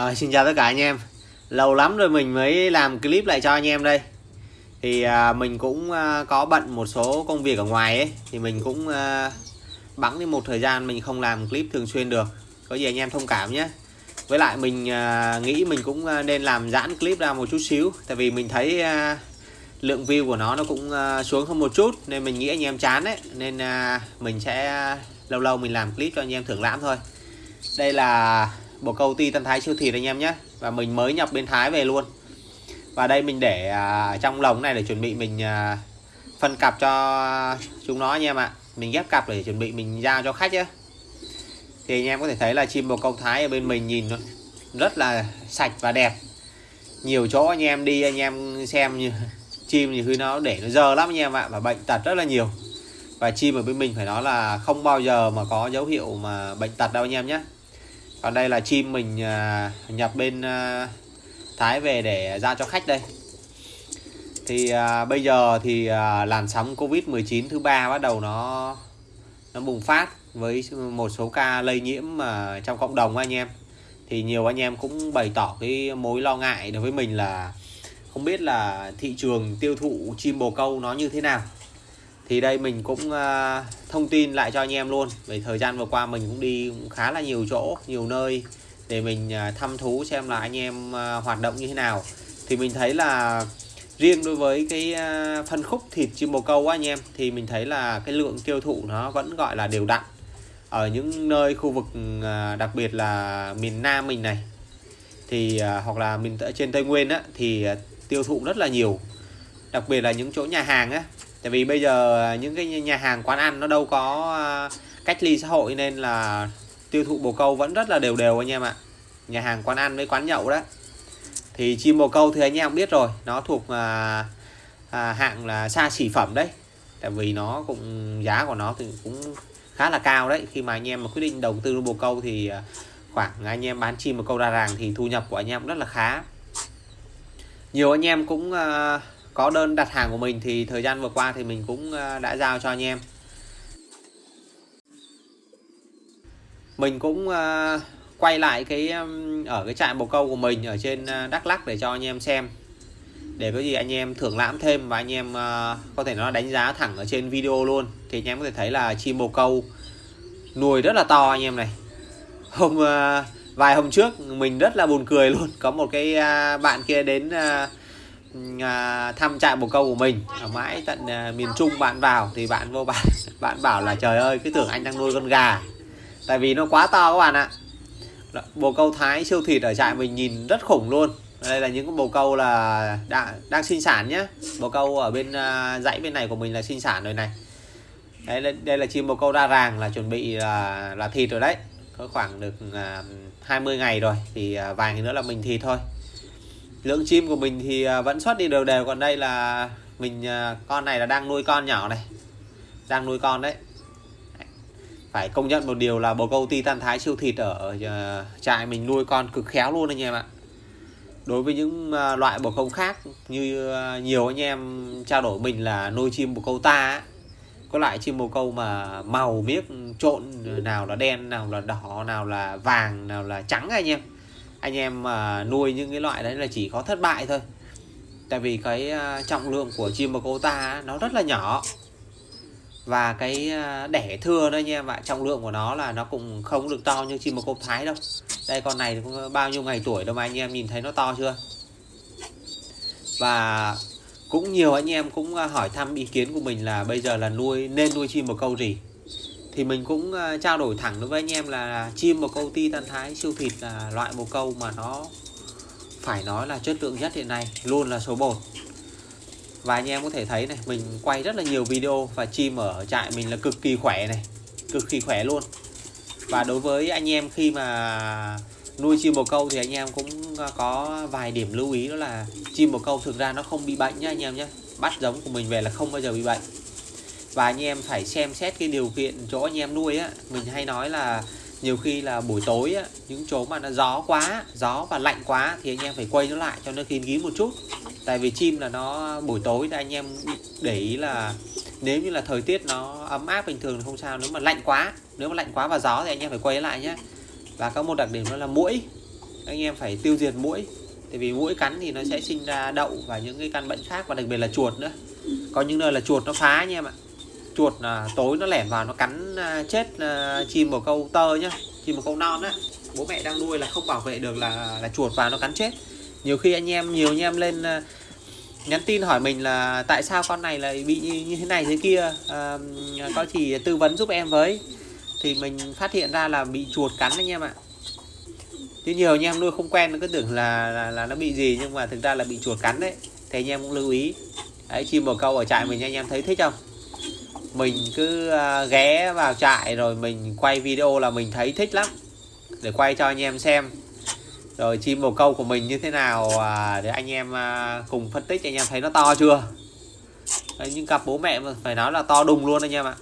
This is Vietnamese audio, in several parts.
À, xin chào tất cả anh em. Lâu lắm rồi mình mới làm clip lại cho anh em đây. Thì à, mình cũng à, có bận một số công việc ở ngoài ấy Thì mình cũng à, bẵng đi một thời gian mình không làm clip thường xuyên được. Có gì anh em thông cảm nhé. Với lại mình à, nghĩ mình cũng à, nên làm giãn clip ra một chút xíu Tại vì mình thấy à, lượng view của nó nó cũng à, xuống hơn một chút Nên mình nghĩ anh em chán đấy Nên à, mình sẽ à, lâu lâu mình làm clip cho anh em thưởng lãm thôi. Đây là bồ câu ti tân thái siêu thịt anh em nhé. Và mình mới nhập bên thái về luôn. Và đây mình để à, trong lồng này để chuẩn bị mình à, phân cặp cho chúng nó anh em ạ. Mình ghép cặp để chuẩn bị mình giao cho khách nhé. Thì anh em có thể thấy là chim bồ câu thái ở bên mình nhìn rất là sạch và đẹp. Nhiều chỗ anh em đi anh em xem như chim thì khi nó để nó dơ lắm anh em ạ. Và bệnh tật rất là nhiều. Và chim ở bên mình phải nói là không bao giờ mà có dấu hiệu mà bệnh tật đâu anh em nhé còn đây là chim mình à, nhập bên à, Thái về để ra cho khách đây. Thì à, bây giờ thì à, làn sóng Covid-19 thứ ba bắt đầu nó nó bùng phát với một số ca lây nhiễm mà trong cộng đồng anh em. Thì nhiều anh em cũng bày tỏ cái mối lo ngại đối với mình là không biết là thị trường tiêu thụ chim bồ câu nó như thế nào thì đây mình cũng uh, thông tin lại cho anh em luôn. Về thời gian vừa qua mình cũng đi cũng khá là nhiều chỗ nhiều nơi để mình uh, thăm thú xem là anh em uh, hoạt động như thế nào. Thì mình thấy là riêng đối với cái uh, phân khúc thịt chim bồ câu á anh em thì mình thấy là cái lượng tiêu thụ nó vẫn gọi là đều đặn. Ở những nơi khu vực uh, đặc biệt là miền Nam mình này thì uh, hoặc là miền trên Tây Nguyên á thì uh, tiêu thụ rất là nhiều. Đặc biệt là những chỗ nhà hàng á tại vì bây giờ những cái nhà hàng quán ăn nó đâu có à, cách ly xã hội nên là tiêu thụ bồ câu vẫn rất là đều đều anh em ạ. Nhà hàng quán ăn với quán nhậu đó. Thì chim bồ câu thì anh em biết rồi nó thuộc à, à, hạng là xa xỉ phẩm đấy. Tại vì nó cũng giá của nó thì cũng khá là cao đấy. Khi mà anh em mà quyết định đầu tư bồ câu thì à, khoảng anh em bán chim bồ câu ra ràng thì thu nhập của anh em rất là khá. Nhiều anh em cũng à, có đơn đặt hàng của mình thì thời gian vừa qua thì mình cũng ờ, đã giao cho anh em. Mình cũng ờ, quay lại cái ở cái trại bồ câu của mình ở trên ờ, Đắk Lắk để cho anh em xem. Để có gì anh em thưởng lãm thêm và anh em có thể nó đánh giá thẳng ở trên video luôn. Thì anh em có thể thấy là chim bồ câu nuôi rất là to anh em này. Hôm vài hôm trước mình rất là buồn cười luôn. Có một cái bạn kia đến à, thăm trại bồ câu của mình. Ở mãi tận à, miền Trung bạn vào thì bạn vô bạn bạn bảo là trời ơi cứ tưởng anh đang nuôi con gà. Tại vì nó quá to các bạn ạ. Bồ câu thái siêu thịt ở trại mình nhìn rất khủng luôn. Đây là những con bồ câu là đã, đang sinh sản nhé bồ câu ở bên à, dãy bên này của mình là sinh sản rồi này. Đây, đây là chim bồ câu đa ràng là chuẩn bị là là thịt rồi đấy. Có khoảng được à, uh, 20 ngày rồi thì à, vài ngày nữa là mình thịt thôi lượng chim của mình thì à, vẫn xuất đi đều đều. Còn đây là mình à, con này là đang nuôi con nhỏ này. Đang nuôi con đấy. Phải công nhận một điều là bồ câu titan thái siêu thịt ở à, trại mình nuôi con cực khéo luôn anh em ạ. Đối với những loại bồ câu khác như nhiều anh em trao đổi mình là nuôi chim bồ câu ta có loại chim bồ câu mà màu miếc trộn nào là đen, nào là đỏ, nào là vàng, nào là trắng anh em anh em mà nuôi những cái loại đấy là chỉ có thất bại thôi. Tại vì cái à, trọng lượng của chim bồ câu ta nó rất là nhỏ. Và cái à, đẻ thưa đó anh em ạ, trọng lượng của nó là nó cũng không được to như chim bồ câu thái đâu. Đây, con này cũng bao nhiêu ngày tuổi đâu mà anh em nhìn thấy nó to chưa? Và cũng nhiều anh em cũng à, hỏi thăm ý kiến của mình là bây giờ là nuôi, nên nuôi chim bồ câu gì? Thì mình cũng ờ, trao đổi thẳng đối với anh em là chim bồ câu ti tân thái, siêu thịt là loại bồ câu mà nó phải nói là chất lượng nhất hiện nay, luôn là số 1 và anh em có thể thấy này, mình quay rất là nhiều video và chim ở trại mình là cực kỳ khỏe này, cực kỳ khỏe luôn. Và đối với anh em khi mà nuôi chim bồ câu thì anh em cũng ờ, có vài điểm lưu ý đó là chim bồ câu thực ra nó không bị bệnh nhá anh em nhé. Bắt giống của mình về là không bao giờ bị bệnh và anh em phải xem xét cái điều kiện chỗ anh em nuôi á mình hay nói là nhiều khi là buổi tối á, những chỗ mà nó gió quá gió và lạnh quá thì anh em phải quay nó lại cho nó kín kín một chút. Tại vì chim là nó buổi tối thì anh em để ý là nếu như là thời tiết nó ấm áp bình thường thì không sao nếu mà lạnh quá nếu mà lạnh quá và gió thì anh em phải quay lại nhé và có một đặc điểm đó là mũi anh em phải tiêu diệt mũi tại vì mũi cắn thì nó sẽ sinh ra đậu và những cái căn bệnh khác và đặc biệt là chuột nữa. Có những nơi là chuột nó phá anh em ạ chuột là tối nó lẻn vào nó cắn à, chết à, chim bồ câu tơ nhá chim bồ câu non á. Bố mẹ đang nuôi là không bảo vệ được là là chuột vào nó cắn chết. Nhiều khi anh em nhiều anh em lên à, nhắn tin hỏi mình là tại sao con này lại bị như thế này thế kia à, có chỉ tư vấn giúp em với. Thì mình phát hiện ra là bị chuột cắn anh em ạ. Chứ nhiều anh em nuôi không quen nó cứ tưởng là, là là nó bị gì nhưng mà thực ra là bị chuột cắn đấy. Thì anh em cũng lưu ý. Đấy chim bồ câu ở trại mình anh em thấy thích không? Mình cứ à, ghé vào trại rồi mình quay video là mình thấy thích lắm. Để quay cho anh em xem. Rồi chim bồ câu của mình như thế nào à, để anh em à, cùng phân tích anh em thấy nó to chưa? Đấy, những cặp bố mẹ mà phải nói là to đùng luôn anh em ạ.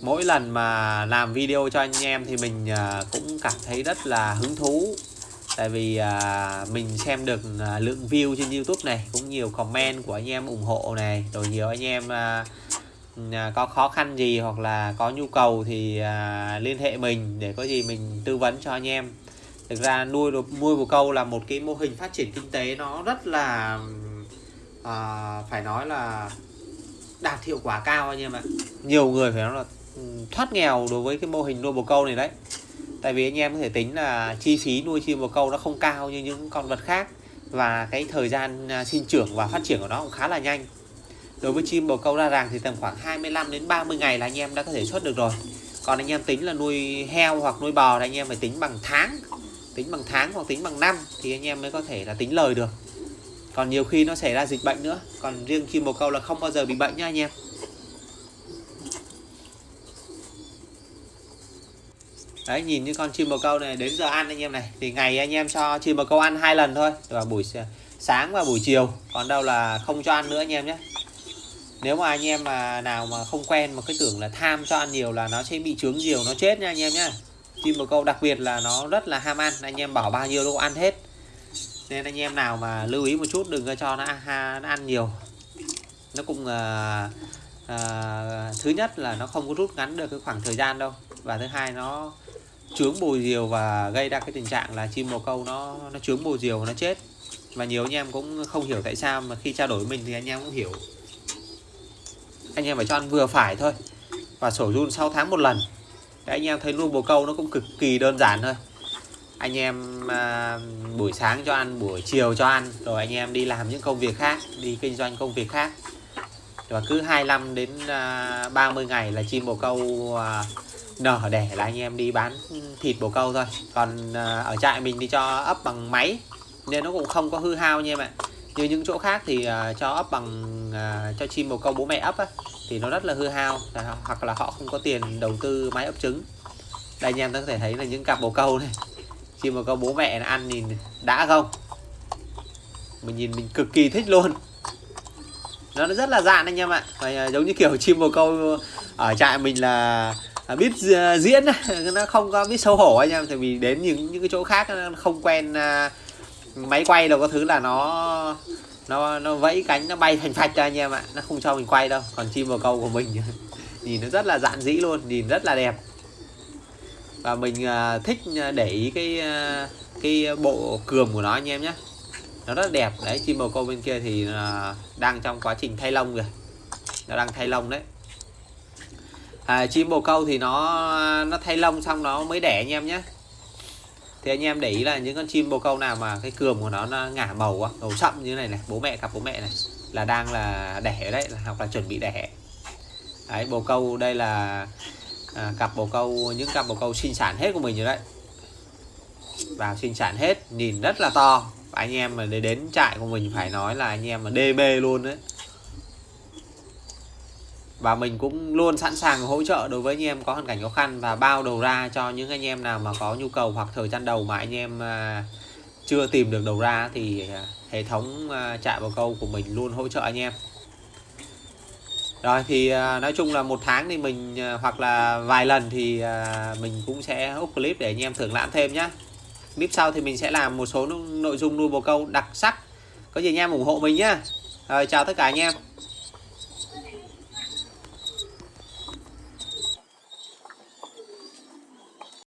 Mỗi lần mà làm video cho anh em thì mình cũng cảm thấy rất là hứng thú tại vì à, mình xem được à, lượng view trên YouTube này cũng nhiều comment của anh em ủng hộ này rồi nhiều anh em à, à, có khó khăn gì hoặc là có nhu cầu thì à, liên hệ mình để có gì mình tư vấn cho anh em. Thực ra nuôi được nuôi bồ câu là một cái mô hình phát triển kinh tế nó rất là à, phải nói là đạt hiệu quả cao anh em ạ. Nhiều người phải nói là ừ, thoát nghèo đối với cái mô hình nuôi bồ câu này đấy tại vì anh em có thể tính là chi phí nuôi chim bồ câu nó không cao như những con vật khác. Và cái thời gian à, sinh trưởng và phát triển của nó cũng khá là nhanh. Đối với chim bồ câu ra ràng thì tầm khoảng 25 đến 30 ngày là anh em đã có thể xuất được rồi. Còn anh em tính là nuôi heo hoặc nuôi bò thì anh em phải tính bằng tháng. Tính bằng tháng hoặc tính bằng năm thì anh em mới có thể là tính lời được. Còn nhiều khi nó xảy ra dịch bệnh nữa. Còn riêng chim bồ câu là không bao giờ bị bệnh nha anh em. Đấy nhìn như con chim bồ câu này đến giờ ăn anh em này. Thì ngày anh em cho chim bồ câu ăn hai lần thôi. Vào buổi sáng và buổi chiều. Còn đâu là không cho ăn nữa anh em nhé. Nếu mà anh em mà nào mà không quen mà cứ tưởng là tham cho ăn nhiều là nó sẽ bị trướng nhiều nó chết nha anh em nhé. Chim bồ câu đặc biệt là nó rất là ham ăn. Anh em bảo bao nhiêu đâu ăn hết. Nên anh em nào mà lưu ý một chút đừng cho nó, nó ăn nhiều. Nó cũng uh, à, thứ nhất là nó không có rút ngắn được cái khoảng thời gian đâu. Và thứ hai nó chướng bồi diều và gây ra cái tình trạng là chim bồ câu nó nó chướng bồi diều nó chết. Và nhiều anh em cũng không hiểu tại sao mà khi trao đổi mình thì anh em cũng hiểu. Anh em phải cho ăn vừa phải thôi. Và sổ run 6 tháng một lần. Đấy, anh em thấy nuôi bồ câu nó cũng cực kỳ đơn giản thôi. Anh em à, buổi sáng cho ăn buổi chiều cho ăn. Rồi anh em đi làm những công việc khác đi kinh doanh công việc khác và cứ 25 đến à, 30 ngày là chim bồ câu à, nở đẻ là anh em đi bán thịt bồ câu thôi. Còn à, ở trại mình thì cho ấp bằng máy, nên nó cũng không có hư hao nha em ạ. Như những chỗ khác thì cho ấp bằng cho chim bồ câu bố mẹ ấp thì nó rất là hư hao. Hoặc là họ không có tiền đầu tư máy ấp trứng. Đây anh em có thể thấy là những cặp bồ câu này, chim bồ câu bố mẹ ăn nhìn đã không? Mình nhìn mình cực kỳ thích luôn nó rất là dạn anh em ạ. Và giống như kiểu chim bồ câu ở trại mình là à, biết diễn nó không có biết xấu hổ anh em, tại vì đến những những cái chỗ khác không quen à, máy quay đâu, có thứ là nó nó nó vẫy cánh, nó bay thành phạch cho anh em ạ. Nó không cho mình quay đâu, còn chim bồ câu của mình nhìn nó rất là dạn dĩ luôn, nhìn rất là đẹp. Và mình à, thích để ý cái cái bộ cườm của nó anh em nhé nó rất đẹp. Đấy chim bồ câu bên kia thì à, đang trong quá trình thay lông rồi nó đang thay lông đấy. À, chim bồ câu thì nó nó thay lông xong nó mới đẻ anh em nhé. Thì anh em để ý là những con chim bồ câu nào mà cái cườm của nó, nó ngả màu quá màu sậm như này này bố mẹ cặp bố mẹ này là đang là đẻ đấy hoặc là chuẩn bị đẻ. Đấy bồ câu đây là à, cặp bồ câu những cặp bồ câu sinh sản hết của mình rồi đấy. Vào sinh sản hết nhìn rất là to anh em mà để đến trại của mình phải nói là anh em mà db luôn đấy. Và mình cũng luôn sẵn sàng hỗ trợ đối với anh em có hoàn cảnh khó khăn và bao đầu ra cho những anh em nào mà có nhu cầu hoặc thời gian đầu mà anh em à, chưa tìm được đầu ra thì à, hệ thống à, trại bồ câu của mình luôn hỗ trợ anh em. Rồi thì nói chung là một tháng thì mình hoặc là vài lần thì mình cũng sẽ up clip để anh em thưởng lãm thêm nhé clip sau thì mình sẽ làm một số nội dung nuôi bồ câu đặc sắc. Có gì anh em ủng hộ mình nhá. Rồi, chào tất cả anh em.